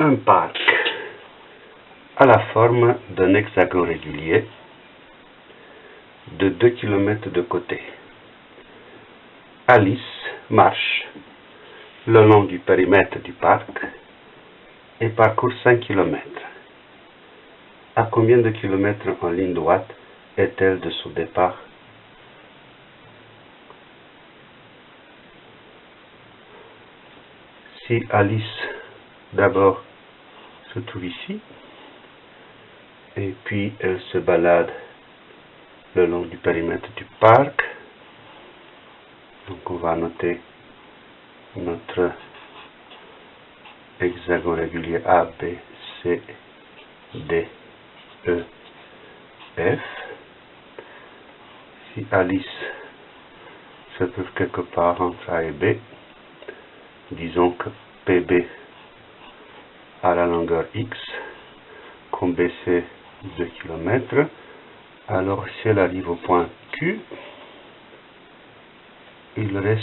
un parc à la forme d'un hexagone régulier de 2 km de côté. Alice marche le long du périmètre du parc et parcourt 5 km. À combien de kilomètres en ligne droite est-elle de son départ? Si Alice d'abord se trouve ici, et puis elle se balade le long du périmètre du parc. Donc on va noter notre hexagone régulier A, B, C, D, E, F. Si Alice se trouve quelque part entre A et B, disons que PB à la longueur X, comme BC 2 km. Alors si elle arrive au point Q, il reste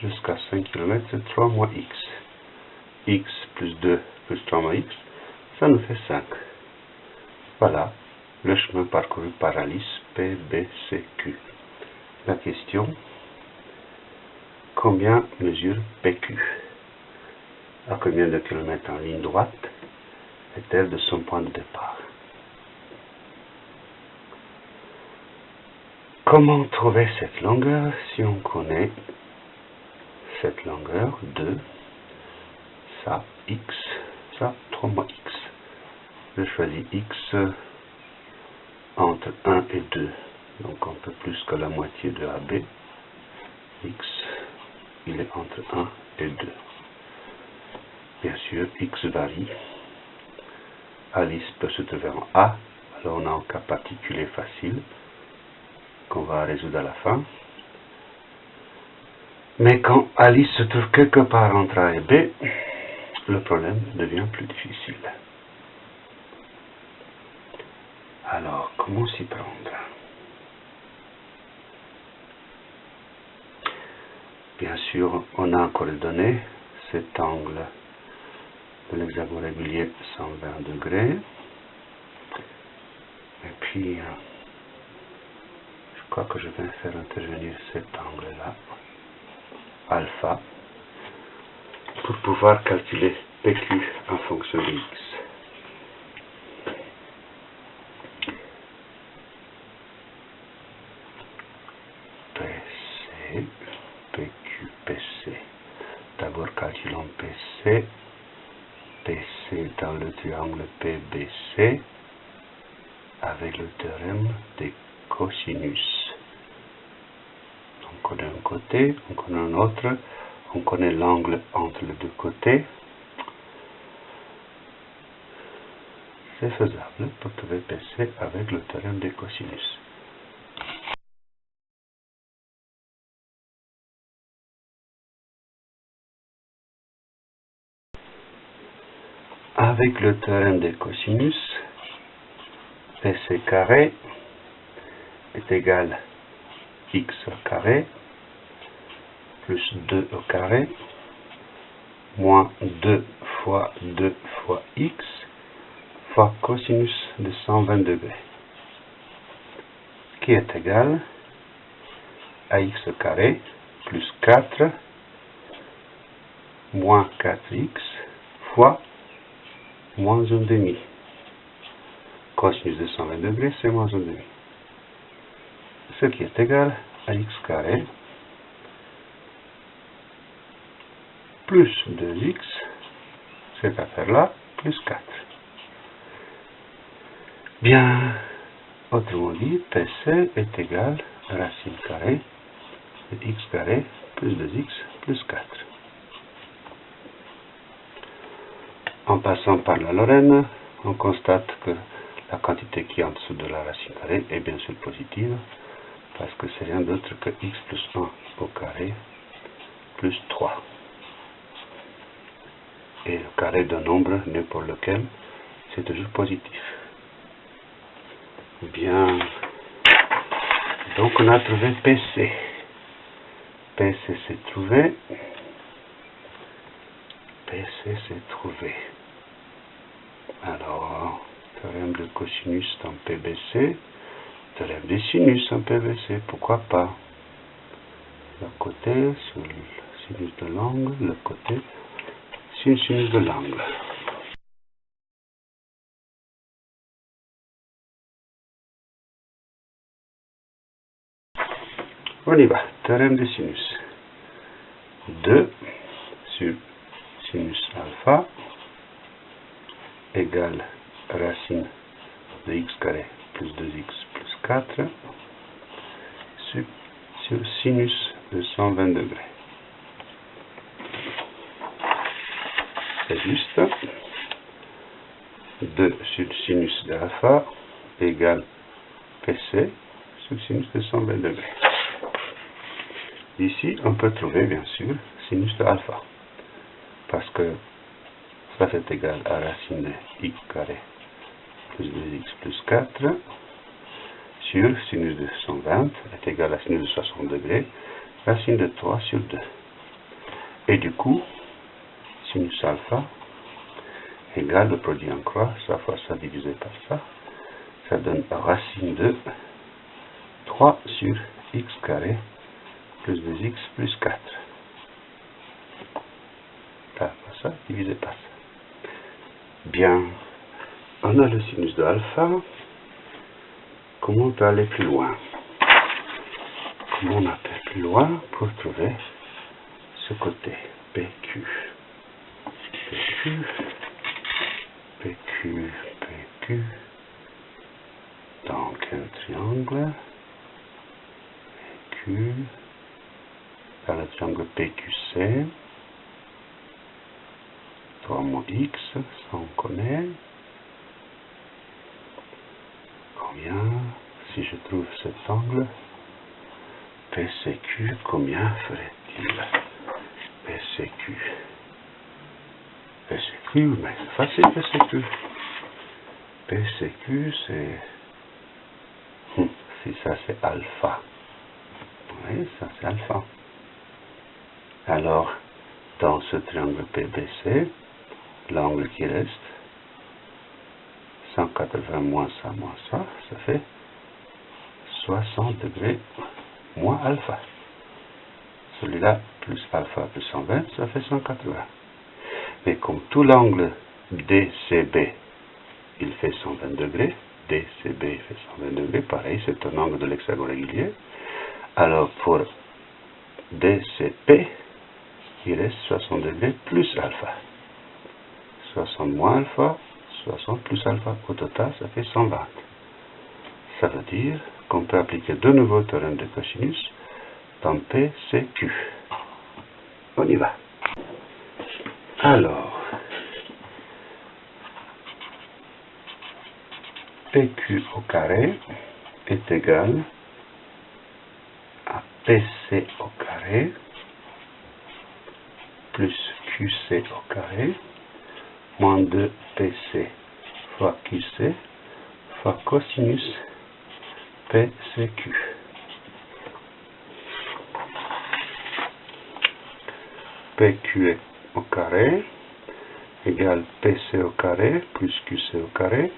jusqu'à 5 km, c'est 3 moins X. X plus 2 plus 3 moins X, ça nous fait 5. Voilà le chemin parcouru par Alice PBCQ. La question, combien mesure PQ À combien de kilomètres en ligne droite est-elle de son point de départ Comment trouver cette longueur si on connaît cette longueur de ça, x, ça, 3 moins x? Je choisis x entre 1 et 2, donc un peu plus que la moitié de AB. x, il est entre 1 et 2. Bien sûr, x varie. Alice peut se trouver en A, alors on a un cas particulier facile qu'on va résoudre à la fin. Mais quand Alice se trouve quelque part entre A et B, le problème devient plus difficile. Alors, comment s'y prendre? Bien sûr, on a encore donné cet angle de l'hexagone régulier 120 degrés. Et puis, je crois que je vais faire intervenir cet angle-là, alpha, pour pouvoir calculer PQ en fonction de X. PC, PQ, PC. D'abord calculons PC. Triangle PBC avec le théorème des cosinus on connaît un côté, on connaît un autre, on connaît l'angle entre les deux côtés. C'est faisable pour trouver PC avec le théorème des cosinus. Le théorème des cosinus, PC carré est égal x au carré plus 2 au carré moins 2 fois 2 fois x fois cosinus de 120 degrés qui est égal à x carré plus 4 moins 4x fois moins 1 demi. Cosinus de 120 degrés, c'est moins 1 demi ce qui est égal à x carré plus 2x, cette affaire-là, plus 4. Bien, autrement dit, PC est égal à racine carrée de x carré plus 2x plus 4. En passant par la Lorraine, on constate que la quantité qui est en dessous de la racine carrée est bien sûr positive, parce que c'est rien d'autre que x plus 1 au carré plus 3. Et le carré d'un nombre n'importe lequel, c'est toujours positif. Bien. Donc on a trouvé PC. PC s'est trouvé. PC s'est trouvé. Alors, théorème de cosinus dans PBC, théorème des sinus en PBC, pourquoi pas? Le côté sur le sinus de l'angle, le côté sur le sinus de l'angle. On y va, théorème de sinus. 2 sur sinus alpha égale racine de x carré plus 2x plus 4 sur, sur sinus de 120 degrés. C'est juste 2 sur sinus de alpha égale PC sur sinus de 120 degrés. Ici, on peut trouver bien sûr sinus de alpha. Parce que ça c'est égal à racine de x carré plus 2x plus 4 sur sinus de 120 est égal à sinus de 60 degrés, racine de 3 sur 2. Et du coup, sinus alpha égale le produit en croix, ça fois ça divisé par ça, ça donne racine de 3 sur x carré plus 2x plus 4. Par ça, divisé par ça. Bien, on a le sinus de alpha. Comment on peut aller plus loin Comment on appelle plus loin pour trouver ce côté PQ PQ, PQ, PQ. Donc un triangle PQ dans le triangle PQC. 3 moins x, ça on connaît. Combien, si je trouve cet angle, PCQ, combien ferait-il? PCQ. PCQ, mais c'est facile PCQ. PCQ, c'est... Hum, si ça c'est alpha. Oui, ça c'est alpha. Alors, dans ce triangle PBC, l'angle qui reste, 180 moins ça, moins ça, ça fait 60 degrés moins alpha. Celui-là, plus alpha plus 120, ça fait 180. Mais comme tout l'angle DCB, il fait 120 degrés, DCB fait 120 degrés, pareil, c'est un angle de l'hexagone régulier. Alors pour DCP, il reste 60 degrés plus alpha. 60 moins alpha, 60 plus alpha. Au total, ça fait 120. Ça veut dire qu'on peut appliquer de nouveau le théorème de cosinus dans PCQ. On y va. Alors, PQ au carré est égal à PC au carré plus QC au carré moins 2PC fois QC fois cosinus PCQ. PQ au carré égale PC au carré plus QC au carré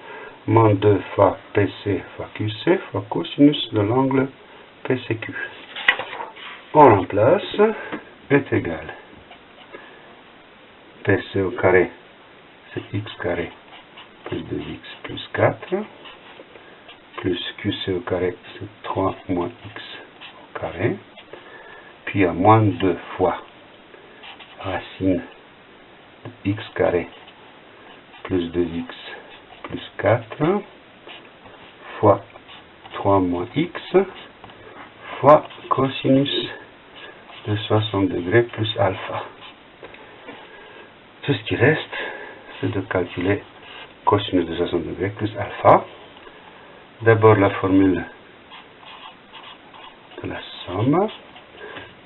moins 2 fois PC fois QC fois cosinus de l'angle PCQ. On remplace est égal PC au carré, c'est x carré plus 2x plus 4, plus QC au carré, c'est 3 moins x au carré, puis à moins 2 fois racine de x carré plus 2x plus 4 fois 3 moins x fois cosinus de 60 degrés plus alpha. Tout ce qui reste, c'est de calculer cosinus de 60 degrés plus alpha. D'abord la formule de la somme.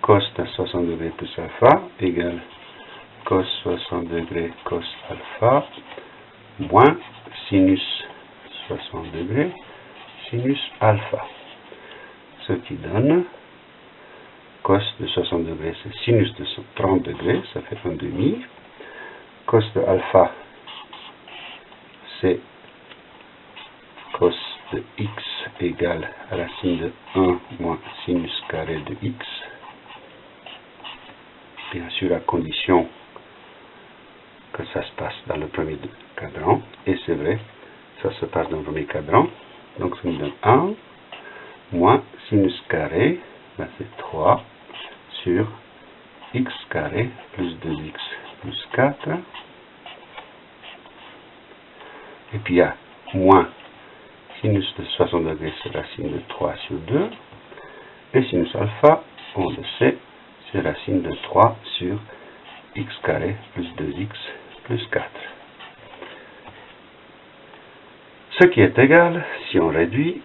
Cos de 60 degrés plus alpha égale cos 60 degrés cos alpha moins sinus 60 degrés sinus alpha. Ce qui donne cos de 60 degrés, c'est sinus de 30 degrés, ça fait un demi cos de alpha, c'est cos de x égale racine de 1 moins sinus carré de x. Bien sûr, à condition que ça se passe dans le premier cadran. Et c'est vrai, ça se passe dans le premier cadran. Donc ça nous donne 1 moins sinus carré, ben c'est 3 sur x carré plus 2x plus 4. Et puis il y a moins sinus de 60 degrés, c'est racine de 3 sur 2. Et sinus alpha, on le sait, c'est racine de 3 sur x carré plus 2x plus 4. Ce qui est égal, si on réduit,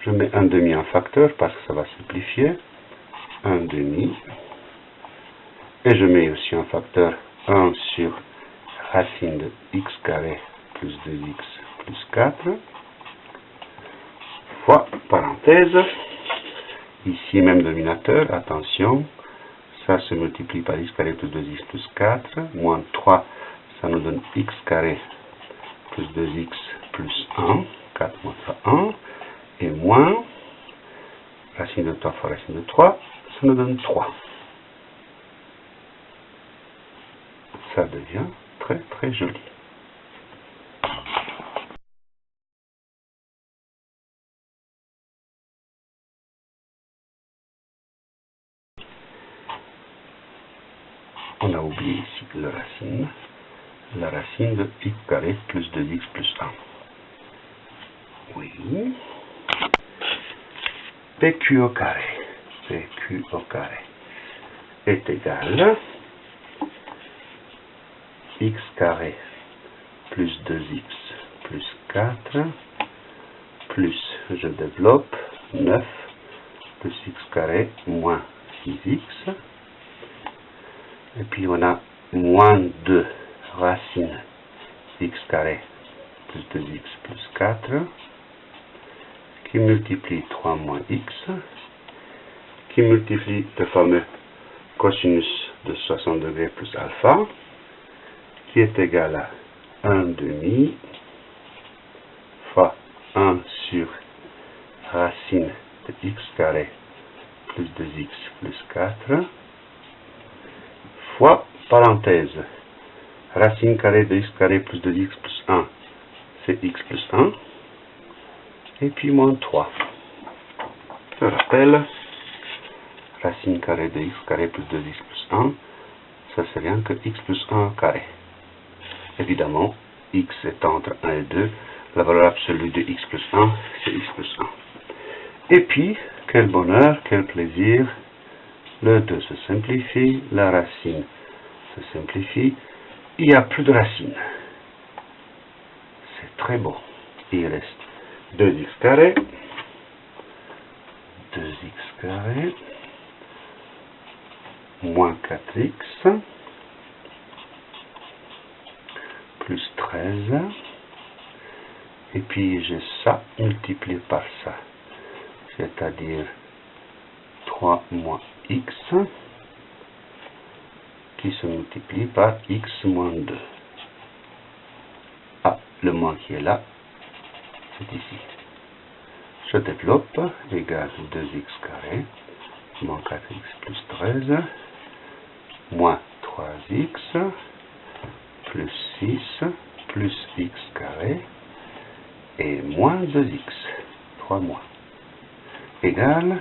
je mets un demi en facteur parce que ça va simplifier. Un demi. Et je mets aussi un facteur 1 sur racine de x carré plus 2x plus 4 fois parenthèse. Ici, même dominateur, attention, ça se multiplie par x carré plus 2x plus 4, moins 3, ça nous donne x carré plus 2x plus 1, 4 moins 3, 1, et moins racine de 3 fois racine de 3, ça nous donne 3. Ça devient très très joli. On a oublié ici la racine, la de x carré plus 2x plus 1. Oui. PQ au carré, PQ au carré est égal x carré plus 2x plus 4 plus, je développe, 9 plus x carré moins 6x. Et puis on a moins 2 racine x carré plus 2x plus 4 qui multiplie 3 moins x, qui multiplie le fameux cosinus de 60 degrés plus alpha, qui est égal à 1 demi fois 1 sur racine de x carré plus 2x plus 4 fois parenthèse racine carrée de x carré plus 2x plus 1 c'est x plus 1 et puis moins 3. Je rappelle, racine carrée de x carré plus 2x plus 1, ça c'est rien que x plus 1 carré. Évidemment, x est entre 1 et 2, la valeur absolue de x plus 1, c'est x plus 1. Et puis, quel bonheur, quel plaisir, le 2 se simplifie, la racine se simplifie, il n'y a plus de racine. C'est très beau. Il reste 2x carré, 2x carré, moins 4x, plus 13, et puis j'ai ça multiplié par ça, c'est-à-dire 3 moins x, qui se multiplie par x moins 2. Ah, le moins qui est là, ici. Je développe égale 2x carré moins 4x plus 13 moins 3x plus 6 plus x carré et moins 2x, 3 moins, égale,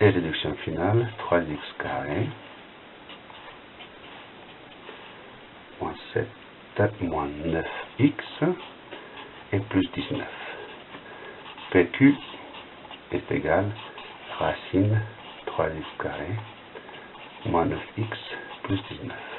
et réduction finale, 3x carré, moins 7, moins 9x, et plus 19. PQ est égal racine 3x carré moins 9x plus 19.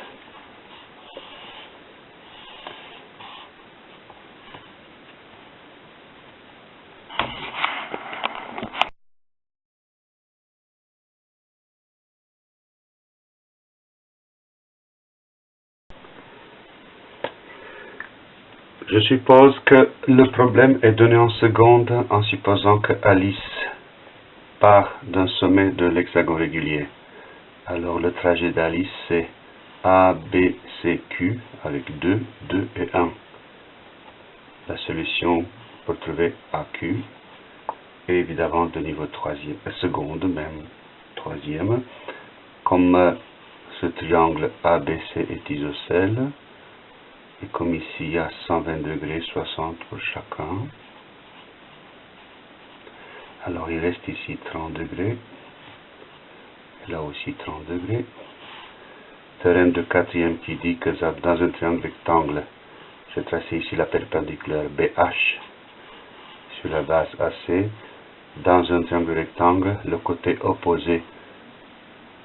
Je suppose que le problème est donné en seconde en supposant que Alice part d'un sommet de l'hexagone régulier. Alors le trajet d'Alice c'est A, B, C, Q avec 2, 2 et 1. la solution pour trouver AQ et évidemment de niveau troisième, euh, seconde même, troisième, comme euh, ce triangle ABC est isocèle, et comme ici il y a 120 degrés 60 pour chacun, alors il reste ici 30 degrés, et là aussi 30 degrés. Théorème de quatrième qui dit que dans un triangle rectangle, je tracé ici la perpendiculaire BH sur la base AC, dans un triangle rectangle, le côté opposé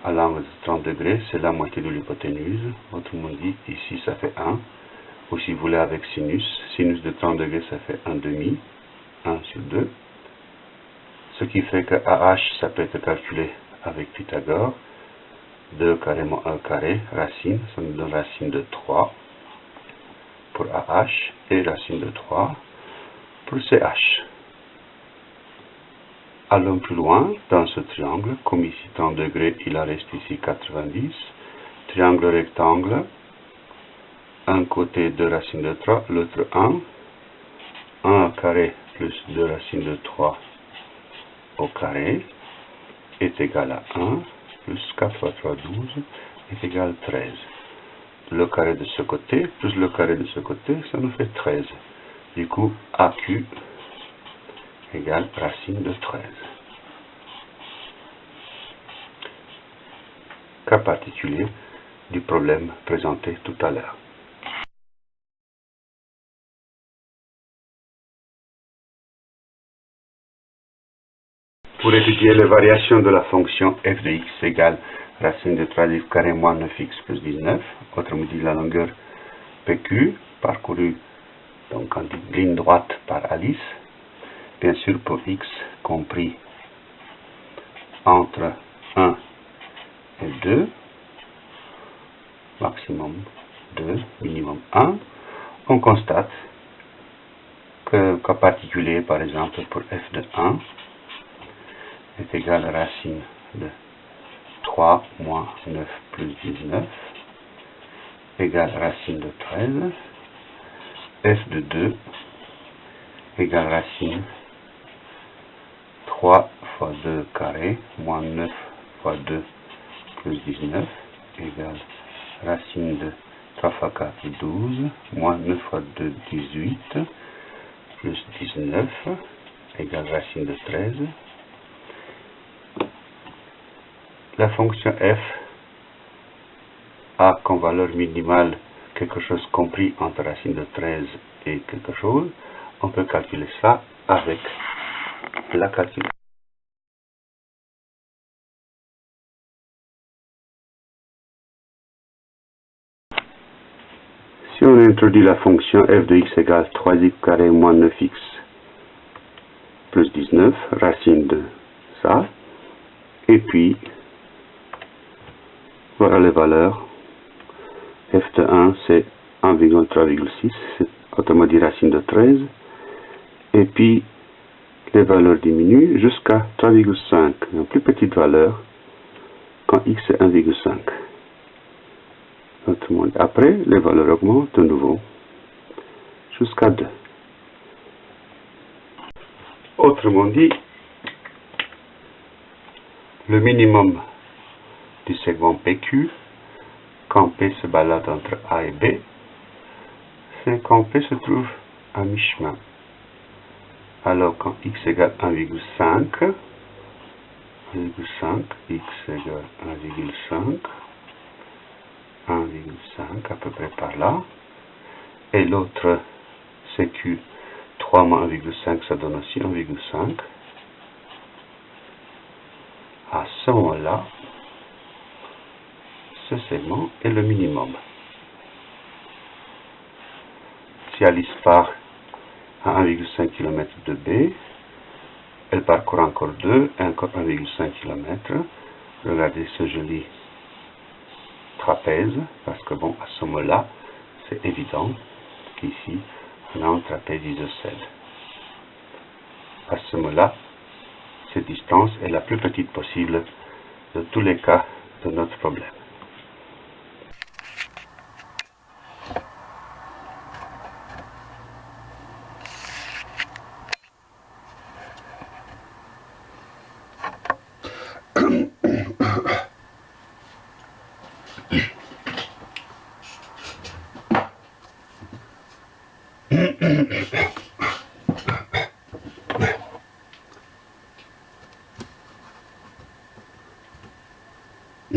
à l'angle de 30 degrés, c'est la moitié de l'hypoténuse. Autrement dit, ici ça fait 1. Ou si vous voulez avec sinus, sinus de 30 degrés, ça fait 1 demi, 1 sur 2. Ce qui fait que AH, ça peut être calculé avec Pythagore. 2 carré moins 1 carré, racine, ça nous donne racine de 3 pour AH et racine de 3 pour CH. Allons plus loin dans ce triangle, comme ici 30 degrés, il en reste ici 90. Triangle rectangle, un côté 2 racines de 3, l'autre 1. 1 carré plus 2 racines de 3 au carré est égal à 1 plus 4 fois 3, 12 est égal à 13. Le carré de ce côté plus le carré de ce côté, ça nous fait 13. Du coup, AQ égale racine de 13. Cas particulier du problème présenté tout à l'heure. Pour étudier les variations de la fonction f de x égale racine de 3 x carré moins 9x plus 19, autrement dit la longueur PQ parcourue donc en ligne droite par Alice, bien sûr pour x compris entre 1 et 2, maximum 2, minimum 1, on constate que particulier par exemple pour f de 1 est égal à racine de 3 moins 9 plus 19 égale racine de 13 f de 2 égale racine 3 fois 2 carré moins 9 fois 2 plus 19 égale racine de 3 fois 4 12 moins 9 fois 2 18 plus 19 égale racine de 13 la fonction f a comme valeur minimale quelque chose compris entre racine de 13 et quelque chose, on peut calculer ça avec la calculatrice. Si on introduit la fonction f de x égale 3x carré moins 9x plus 19, racine de ça, et puis voilà les valeurs. f de 1, c'est 1,3,6, c'est autrement dit racine de 13. Et puis, les valeurs diminuent jusqu'à 3,5, une plus petite valeur, quand x est 1,5. Après, les valeurs augmentent de nouveau jusqu'à 2. Autrement dit, le minimum du segment PQ, quand P se balade entre A et B, c'est quand P se trouve à mi-chemin. Alors quand x égale 1,5, 1,5, x égale 1,5, 1,5 à peu près par là, et l'autre CQ 3 moins 1,5, ça donne aussi 1,5. À ce moment-là, ce segment est le minimum. Si Alice part à 1,5 km de B, elle parcourt encore 2 et encore 1,5 km. Regardez ce joli trapèze, parce que bon, à ce moment-là, c'est évident qu'ici, on a un trapèze isocèle. À ce moment-là, cette distance est la plus petite possible de tous les cas de notre problème.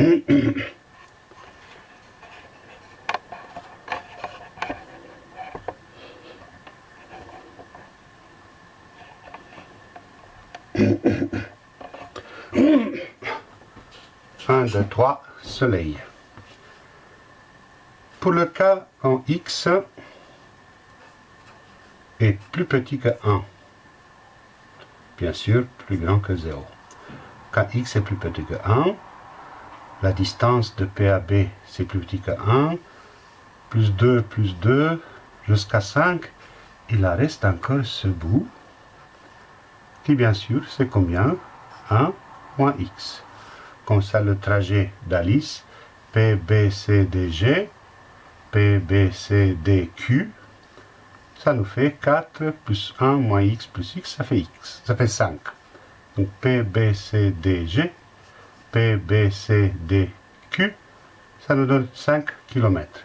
1, 2, 3, soleil. Pour le cas quand x est plus petit que 1, bien sûr plus grand que 0. Quand x est plus petit que 1, la distance de P à B c'est plus petit que 1, plus 2, plus 2, jusqu'à 5, il reste encore ce bout, qui bien sûr c'est combien? 1 moins x. Comme ça le trajet d'Alice, PBCDG, PBCDQ, ça nous fait 4 plus 1 moins x plus x, ça fait x, ça fait 5. Donc PBCDG, PBCDQ, ça nous donne 5 km.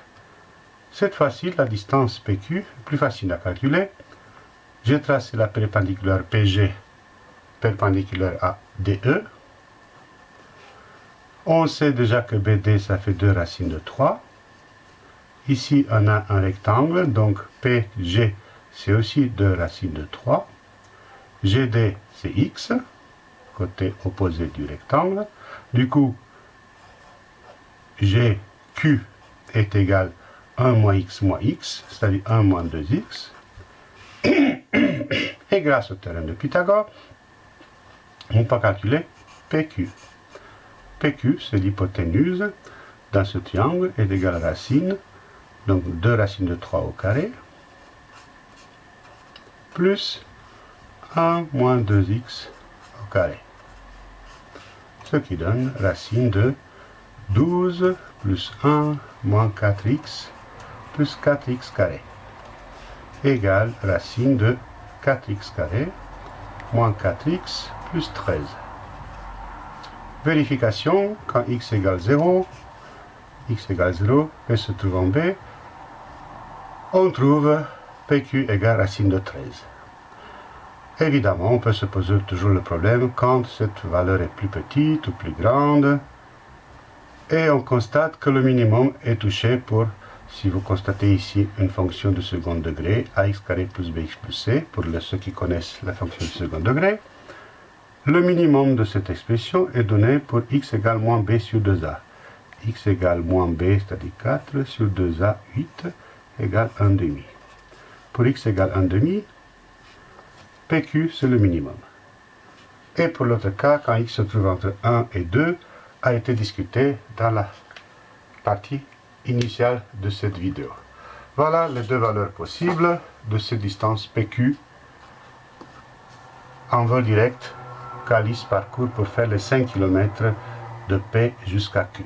Cette fois-ci, la distance PQ est plus facile à calculer. J'ai tracé la perpendiculaire PG perpendiculaire à DE. On sait déjà que BD, ça fait 2 racines de 3. Ici, on a un rectangle, donc PG, c'est aussi 2 racines de 3. GD, c'est X, côté opposé du rectangle. Du coup, GQ est égal 1 moins X moins X, c'est-à-dire 1 moins 2X. Et grâce au théorème de Pythagore, on peut calculer PQ. PQ, c'est l'hypoténuse dans ce triangle est égale à racine, donc 2 racines de 3 au carré, plus 1 moins 2x au carré. Ce qui donne racine de 12 plus 1 moins 4x plus 4x carré égale racine de 4x carré moins 4x plus 13. Vérification, quand x égale 0, x égale 0, P se trouve en B, on trouve PQ égale racine de 13. Évidemment, on peut se poser toujours le problème quand cette valeur est plus petite ou plus grande, et on constate que le minimum est touché pour, si vous constatez ici une fonction de second degré, ax carré plus bx plus c, pour ceux qui connaissent la fonction de second degré, le minimum de cette expression est donné pour x égale moins b sur 2a. x égale moins b, c'est-à-dire 4, sur 2a, 8, égale 1 demi. Pour x égale 1 demi, PQ, c'est le minimum. Et pour l'autre cas, quand x se trouve entre 1 et 2, a été discuté dans la partie initiale de cette vidéo. Voilà les deux valeurs possibles de cette distance PQ en vol direct qu'Alice parcourt pour faire les 5 km de P jusqu'à Q.